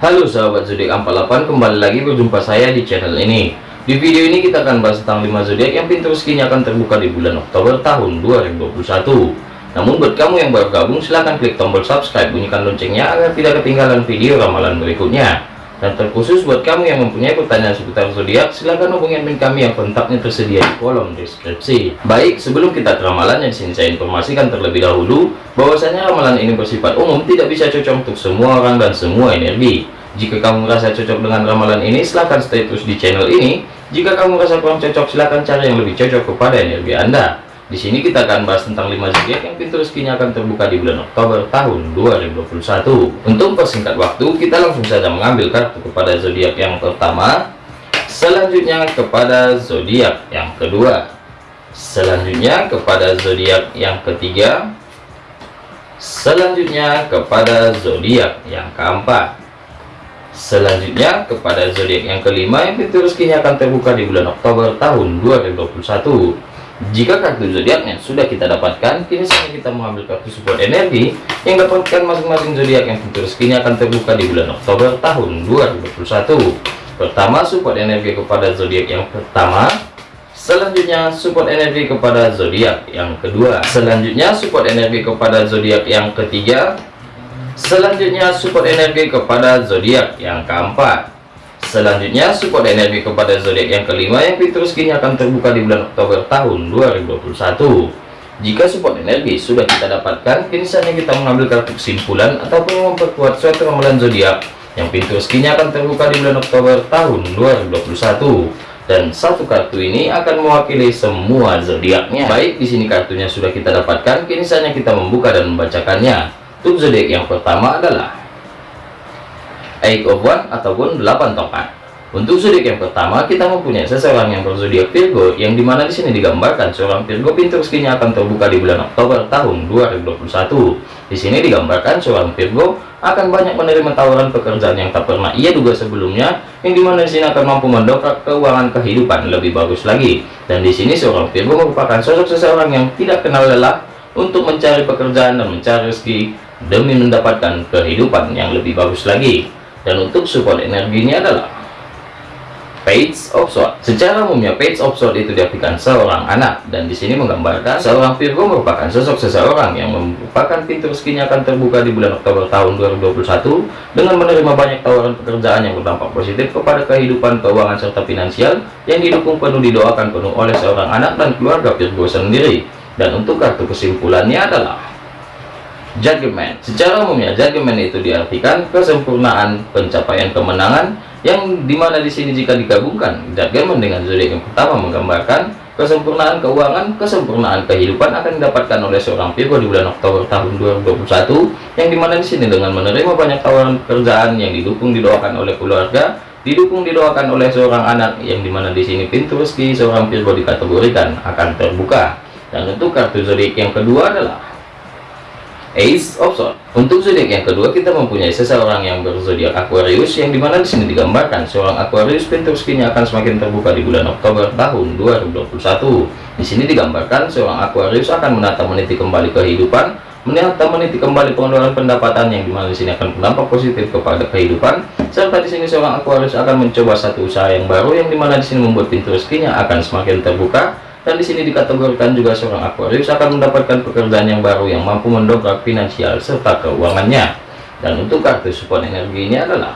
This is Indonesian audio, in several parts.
Halo sahabat zodiak 48 kembali lagi berjumpa saya di channel ini. Di video ini kita akan bahas tentang 5 zodiak yang pintu rezekinya akan terbuka di bulan Oktober tahun 2021 namun buat kamu yang baru gabung silahkan klik tombol subscribe bunyikan loncengnya agar tidak ketinggalan video ramalan berikutnya dan terkhusus buat kamu yang mempunyai pertanyaan seputar zodiak silahkan hubungi admin kami yang kontaknya tersedia di kolom deskripsi baik sebelum kita ke ramalannya di sini saya informasikan terlebih dahulu bahwasanya ramalan ini bersifat umum tidak bisa cocok untuk semua orang dan semua energi jika kamu merasa cocok dengan ramalan ini, silahkan stay terus di channel ini. Jika kamu merasa kurang cocok, silahkan cari yang lebih cocok kepada energi Anda. Di sini kita akan bahas tentang 5 zodiak yang pintu rezekinya akan terbuka di bulan Oktober tahun 2021. Untuk persingkat waktu, kita langsung saja mengambil kartu kepada zodiak yang pertama, selanjutnya kepada zodiak yang kedua, selanjutnya kepada zodiak yang ketiga, selanjutnya kepada zodiak yang keempat Selanjutnya kepada zodiak yang kelima yang pintu rezekinya akan terbuka di bulan Oktober tahun 2021. Jika kartu zodiaknya sudah kita dapatkan, kini saatnya kita mengambil kartu support energi yang dapatkan masing-masing zodiak yang pintu rezekinya akan terbuka di bulan Oktober tahun 2021. Pertama, support energi kepada zodiak yang pertama. Selanjutnya, support energi kepada zodiak yang kedua. Selanjutnya, support energi kepada zodiak yang ketiga Selanjutnya support energi kepada zodiak yang keempat. Selanjutnya support energi kepada zodiak yang kelima yang pintu rezekinya akan terbuka di bulan Oktober tahun 2021. Jika support energi sudah kita dapatkan, kini saatnya kita mengambil kartu kesimpulan ataupun memperkuat suatu ramalan zodiak yang pintu rezekinya akan terbuka di bulan Oktober tahun 2021 dan satu kartu ini akan mewakili semua zodiaknya. Baik, di sini kartunya sudah kita dapatkan, kini saatnya kita membuka dan membacakannya. Untuk zodiak yang pertama adalah Eight of One ataupun 8 tongkat. Untuk zodiak yang pertama kita mempunyai seseorang yang berzodiak Virgo yang di mana di sini digambarkan seorang Virgo pintu rezekinya akan terbuka di bulan Oktober tahun 2021. Di sini digambarkan seorang Virgo akan banyak menerima tawaran pekerjaan yang tak pernah ia duga sebelumnya yang di mana di sini akan mampu mendongkrak keuangan kehidupan lebih bagus lagi. Dan di sini seorang Virgo merupakan sosok seseorang yang tidak kenal lelah untuk mencari pekerjaan dan mencari rezeki demi mendapatkan kehidupan yang lebih bagus lagi dan untuk support energinya adalah page of sword. Secara umumnya page of sword itu diartikan seorang anak. Dan di sini menggambarkan seorang Virgo merupakan sosok seseorang yang merupakan pintu rezekinya akan terbuka di bulan Oktober tahun 2021 dengan menerima banyak tawaran pekerjaan yang berdampak positif kepada kehidupan keuangan serta finansial yang didukung penuh didoakan penuh oleh seorang anak dan keluarga Virgo sendiri. Dan untuk kartu kesimpulannya adalah Judgment. Secara umumnya judgment itu diartikan kesempurnaan pencapaian kemenangan yang di mana di sini jika digabungkan judgment dengan zodiak yang pertama menggambarkan kesempurnaan keuangan, kesempurnaan kehidupan akan didapatkan oleh seorang Virgo di bulan Oktober tahun 2021 yang di mana di sini dengan menerima banyak tawaran pekerjaan yang didukung didoakan oleh keluarga, didukung didoakan oleh seorang anak yang di mana di sini pintu rezeki seorang Virgo dikategorikan akan terbuka. Dan untuk kartu zodiak yang kedua adalah Ace of Swords. Untuk zodiak yang kedua kita mempunyai seseorang yang berzodiak Aquarius yang di mana di sini digambarkan seorang Aquarius pintu rezekinya akan semakin terbuka di bulan Oktober tahun 2021. Di sini digambarkan seorang Aquarius akan menata meniti kembali kehidupan, menata meniti kembali pengeluaran pendapatan yang di mana di sini akan berdampak positif kepada kehidupan. Serta di sini seorang Aquarius akan mencoba satu usaha yang baru yang di mana di sini membuat pintu rezekinya akan semakin terbuka dan di sini dikategorikan juga seorang Aquarius akan mendapatkan pekerjaan yang baru yang mampu mendongkrak finansial serta keuangannya. Dan untuk kartu support energinya adalah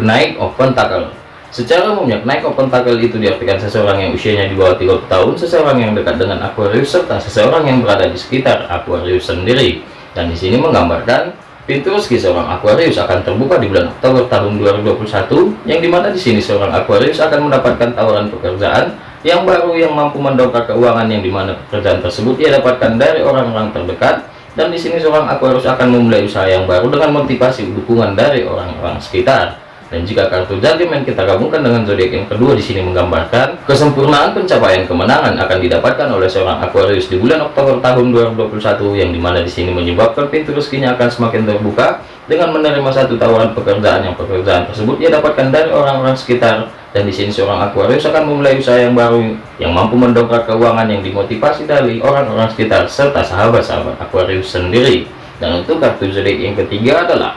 naik of pentacle secara umumnya naik of pentacle itu diartikan seseorang yang usianya di bawah 30 tahun seseorang yang dekat dengan Aquarius serta seseorang yang berada di sekitar Aquarius sendiri. Dan di sini menggambarkan pintu rezeki seorang Aquarius akan terbuka di bulan Oktober tahun 2021 yang di mana di sini seorang Aquarius akan mendapatkan tawaran pekerjaan yang baru yang mampu mendongkrak keuangan yang di mana pekerjaan tersebut ia dapatkan dari orang-orang terdekat dan di sini seorang Aquarius akan memulai usaha yang baru dengan motivasi dukungan dari orang-orang sekitar. Dan jika kartu judgment kita gabungkan dengan zodiak yang kedua di sini menggambarkan kesempurnaan pencapaian kemenangan akan didapatkan oleh seorang Aquarius di bulan Oktober tahun 2021 yang di mana di sini menyebabkan pintu rezekinya akan semakin terbuka dengan menerima satu tawaran pekerjaan yang pekerjaan tersebut ia dapatkan dari orang-orang sekitar dan di sini seorang Aquarius akan memulai usaha yang baru yang mampu mendongkrak keuangan yang dimotivasi dari orang-orang sekitar serta sahabat-sahabat. Aquarius sendiri. Dan untuk kartu zodiak yang ketiga adalah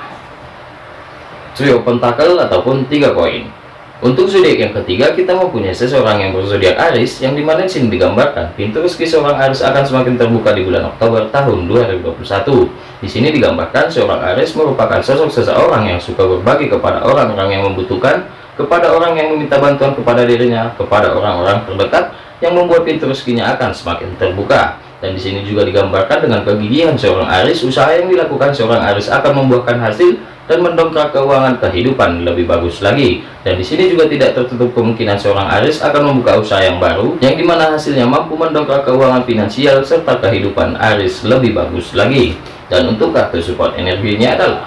trio pentakel ataupun tiga koin. Untuk zodiak yang ketiga kita mempunyai seseorang yang berzodiak Aris yang di mana di sini digambarkan pintu rezeki seorang Aris akan semakin terbuka di bulan Oktober tahun 2021. Di sini digambarkan seorang Aris merupakan sosok seseorang yang suka berbagi kepada orang-orang yang membutuhkan, kepada orang yang meminta bantuan kepada dirinya, kepada orang-orang terdekat yang membuat pintu rezekinya akan semakin terbuka. Dan di sini juga digambarkan dengan kegigihan seorang Aris, usaha yang dilakukan seorang Aris akan membuahkan hasil dan mendongkrak keuangan kehidupan lebih bagus lagi. Dan di sini juga tidak tertutup kemungkinan seorang Aris akan membuka usaha yang baru, yang di mana hasilnya mampu mendongkrak keuangan finansial serta kehidupan Aris lebih bagus lagi. Dan untuk kartu support energinya adalah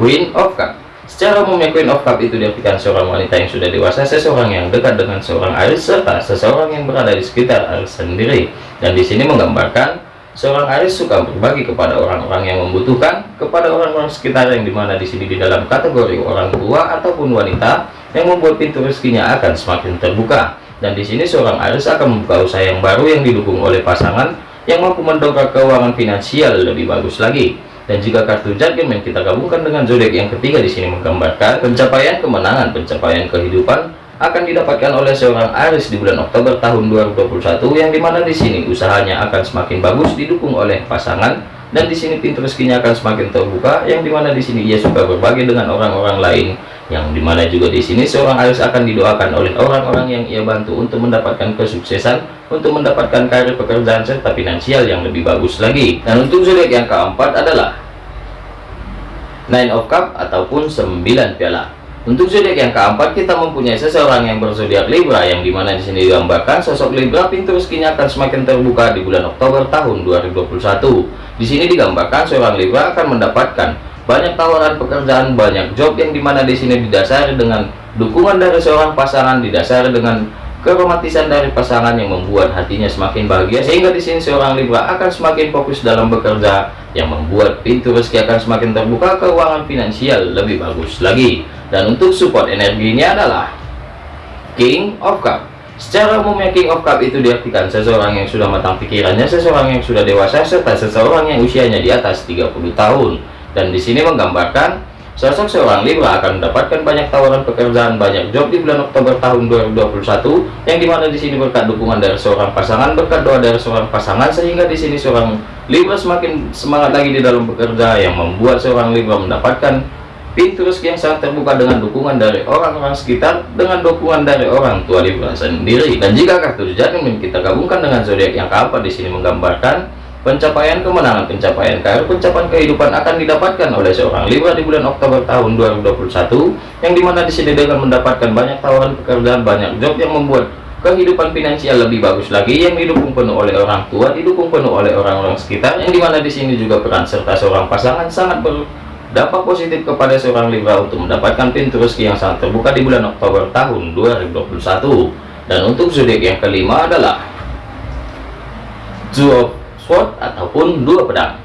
Queen of Cup. Secara umumnya Queen of Cup itu diartikan seorang wanita yang sudah dewasa, seseorang yang dekat dengan seorang Aris serta seseorang yang berada di sekitar Aris sendiri. Dan di sini menggambarkan Seorang Aris suka berbagi kepada orang-orang yang membutuhkan, kepada orang-orang sekitar yang di mana di sini di dalam kategori orang tua ataupun wanita yang membuat pintu rezekinya akan semakin terbuka. Dan di sini seorang Aris akan membuka usaha yang baru yang didukung oleh pasangan yang mampu mendongkrak keuangan finansial lebih bagus lagi. Dan jika kartu judgment kita gabungkan dengan zodiak yang ketiga di sini menggambarkan pencapaian kemenangan, pencapaian kehidupan, akan didapatkan oleh seorang Aris di bulan Oktober tahun 2021 yang di mana di sini usahanya akan semakin bagus didukung oleh pasangan. Dan di sini pintu rezekinya akan semakin terbuka yang di mana di sini ia suka berbagi dengan orang-orang lain yang di mana juga di sini seorang Aris akan didoakan oleh orang-orang yang ia bantu untuk mendapatkan kesuksesan untuk mendapatkan karir pekerjaan serta finansial yang lebih bagus lagi dan untuk zodiak yang keempat adalah Nine of Cup ataupun 9 piala untuk zodiak yang keempat kita mempunyai seseorang yang berzodiak Libra yang di mana di sini digambarkan sosok Libra pintu rezekinya akan semakin terbuka di bulan Oktober tahun 2021. Di sini digambarkan seorang Libra akan mendapatkan banyak tawaran pekerjaan, banyak job yang di mana di sini didasari dengan dukungan dari seorang pasangan, didasari dengan keromantisan dari pasangan yang membuat hatinya semakin bahagia sehingga di sini seorang Libra akan semakin fokus dalam bekerja yang membuat pintu rezeki akan semakin terbuka keuangan finansial lebih bagus lagi. Dan untuk support energinya adalah King of Cup. Secara umumnya King of Cup itu diartikan seseorang yang sudah matang pikirannya seseorang yang sudah dewasa serta seseorang yang usianya di atas 30 tahun dan di sini menggambarkan sosok seorang Libra akan mendapatkan banyak tawaran pekerjaan banyak job di bulan Oktober tahun 2021 yang di mana di sini berkat dukungan dari seorang pasangan berkat doa dari seorang pasangan sehingga di sini seorang Libra semakin semangat lagi di dalam bekerja yang membuat seorang Libra mendapatkan pintu rezeki yang sangat terbuka dengan dukungan dari orang-orang sekitar dengan dukungan dari orang tua Libra sendiri. Dan jika kartu judgment kita gabungkan dengan zodiak yang keempat di sini menggambarkan pencapaian kemenangan pencapaian karir pencapaian kehidupan akan didapatkan oleh seorang Libra di bulan Oktober tahun 2021 yang di mana di sini dengan mendapatkan banyak tawaran pekerjaan banyak job yang membuat kehidupan finansial lebih bagus lagi yang didukung penuh oleh orang tua didukung penuh oleh orang-orang sekitar yang di mana di sini juga peran serta seorang pasangan sangat ber dampak positif kepada seorang Libra untuk mendapatkan pintu rezeki yang sangat terbuka di bulan Oktober tahun 2021 dan untuk zodiak yang kelima adalah Two Sword ataupun dua pedang.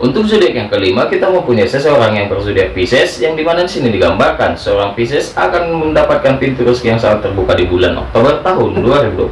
Untuk zodiak yang kelima kita mempunyai seseorang yang berzodiak Pisces yang di mana di sini digambarkan seorang Pisces akan mendapatkan pintu rezeki yang sangat terbuka di bulan Oktober tahun 2021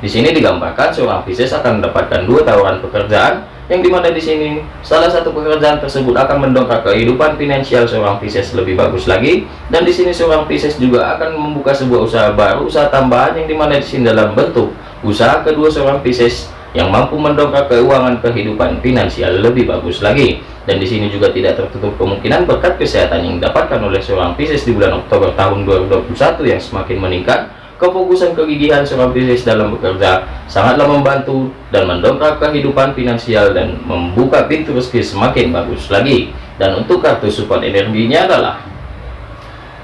di sini digambarkan seorang Pisces akan mendapatkan dua tawaran pekerjaan yang di mana di sini salah satu pekerjaan tersebut akan mendongkrak kehidupan finansial seorang Pisces lebih bagus lagi. Dan di sini seorang Pisces juga akan membuka sebuah usaha baru usaha tambahan yang di mana di sini dalam bentuk usaha kedua seorang Pisces yang mampu mendongkrak keuangan kehidupan finansial lebih bagus lagi. Dan di sini juga tidak tertutup kemungkinan berkat kesehatan yang didapatkan oleh seorang Pisces di bulan Oktober tahun 2021 yang semakin meningkat. Kefokusan kegigihan seorang bisnis dalam bekerja sangatlah membantu dan mendongkrak kehidupan finansial dan membuka pintu rezeki semakin bagus lagi. Dan untuk kartu support energinya adalah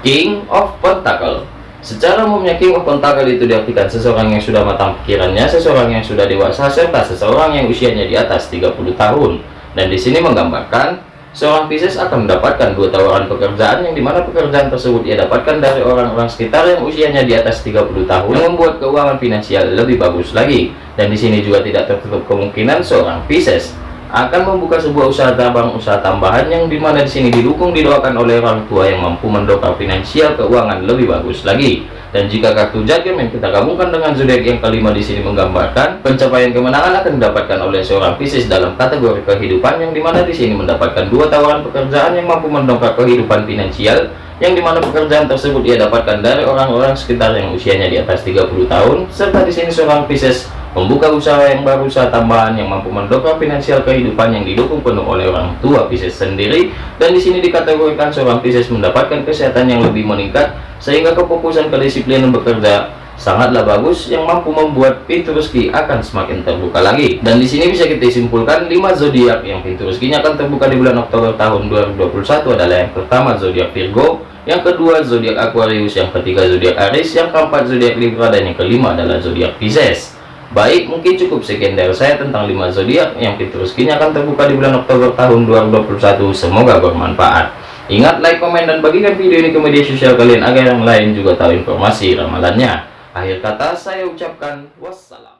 King of Pentacle secara umumnya King of Pentacle itu diartikan seseorang yang sudah matang pikirannya seseorang yang sudah dewasa serta seseorang yang usianya di atas 30 tahun dan di sini menggambarkan Seorang Pisces akan mendapatkan dua tawaran pekerjaan yang di mana pekerjaan tersebut ia dapatkan dari orang-orang sekitar yang usianya di atas 30 tahun yang membuat keuangan finansial lebih bagus lagi. Dan di sini juga tidak tertutup kemungkinan seorang Pisces akan membuka sebuah usaha tabang usaha tambahan yang di mana di sini didukung didoakan oleh orang tua yang mampu mendongkrak finansial keuangan lebih bagus lagi. Dan jika kartu jatim yang kita gabungkan dengan zodiak yang kelima di sini menggambarkan pencapaian kemenangan akan didapatkan oleh seorang Pisces dalam kategori kehidupan yang di mana di sini mendapatkan dua tawaran pekerjaan yang mampu mendongkrak kehidupan finansial yang di mana pekerjaan tersebut ia dapatkan dari orang-orang sekitar yang usianya di atas 30 tahun serta di sini seorang Pisces membuka usaha yang baru usaha tambahan yang mampu mendongkrak finansial kehidupan yang didukung penuh oleh orang tua Pisces sendiri. Dan di sini dikategorikan seorang Pisces mendapatkan kesehatan yang lebih meningkat sehingga kefokusan kedisiplinan bekerja sangatlah bagus yang mampu membuat pintu rezeki akan semakin terbuka lagi. Dan di sini bisa kita simpulkan 5 zodiak yang pintu rezekinya akan terbuka di bulan Oktober tahun 2021 adalah yang pertama zodiak Virgo yang kedua zodiak Aquarius. Yang ketiga zodiak Aries. Yang keempat zodiak Libra. Dan yang kelima adalah zodiak Pisces. Baik mungkin cukup sekian dari saya tentang 5 zodiak yang pintu rezekinya akan terbuka di bulan Oktober tahun 2021 semoga bermanfaat. Ingat like, komen, dan bagikan video ini ke media sosial kalian agar yang lain juga tahu informasi ramalannya. Akhir kata saya ucapkan wassalam.